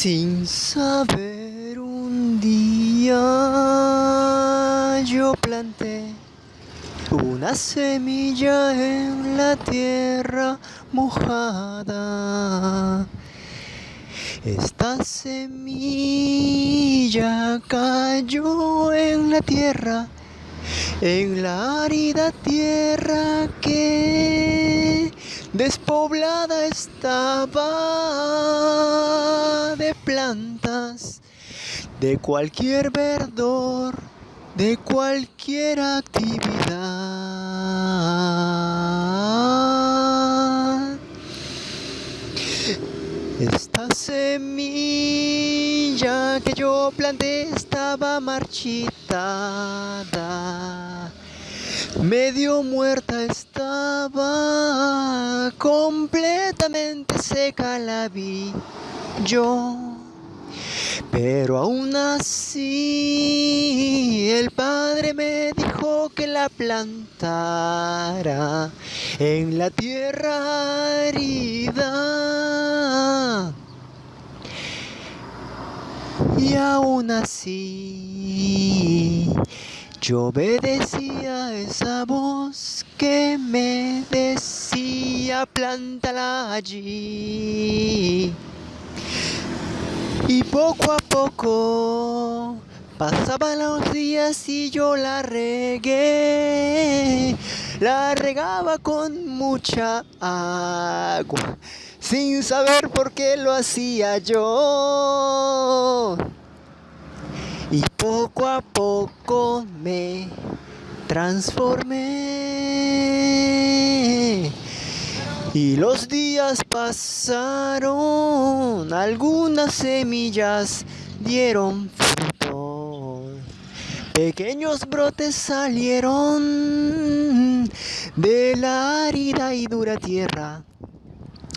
Sin saber un día yo planté una semilla en la tierra mojada. Esta semilla cayó en la tierra, en la árida tierra que despoblada estaba plantas, de cualquier verdor, de cualquier actividad. Esta semilla que yo planté estaba marchitada, medio muerta estaba, completamente seca la vi yo. Pero aún así el padre me dijo que la plantara en la tierra árida. Y aún así yo obedecía esa voz que me decía plántala allí. Y poco a poco pasaban los días y yo la regué. La regaba con mucha agua, sin saber por qué lo hacía yo. Y poco a poco me transformé. Y los días pasaron, algunas semillas dieron fruto. Pequeños brotes salieron de la árida y dura tierra.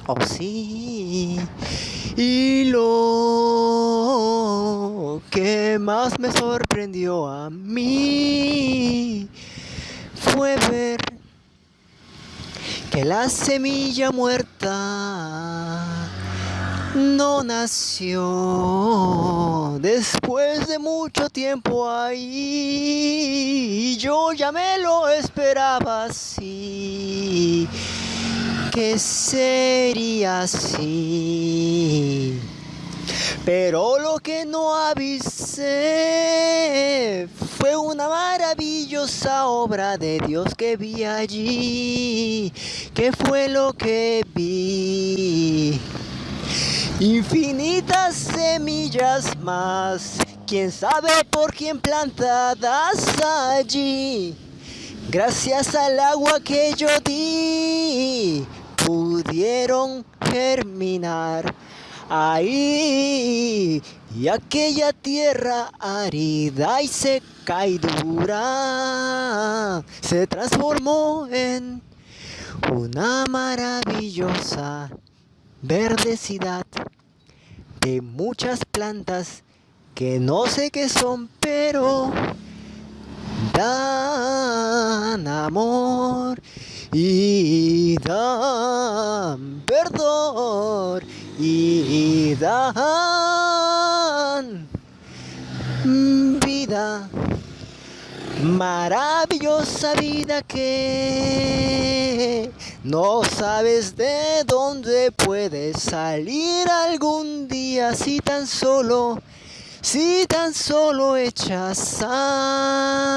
Oh sí. Y lo que más me sorprendió a mí fue ver que la semilla muerta no nació después de mucho tiempo ahí. Yo ya me lo esperaba así, que sería así. Pero lo que no avisé fue una maravillosa obra de Dios que vi allí. ¿Qué fue lo que vi? Infinitas semillas más, quién sabe por quién plantadas allí. Gracias al agua que yo di, pudieron germinar ahí. Y aquella tierra árida y seca y dura se transformó en una maravillosa verdecidad de muchas plantas que no sé qué son, pero dan amor y dan perdón y dan vida, maravillosa vida que no sabes de dónde puede salir algún día si tan solo, si tan solo echas a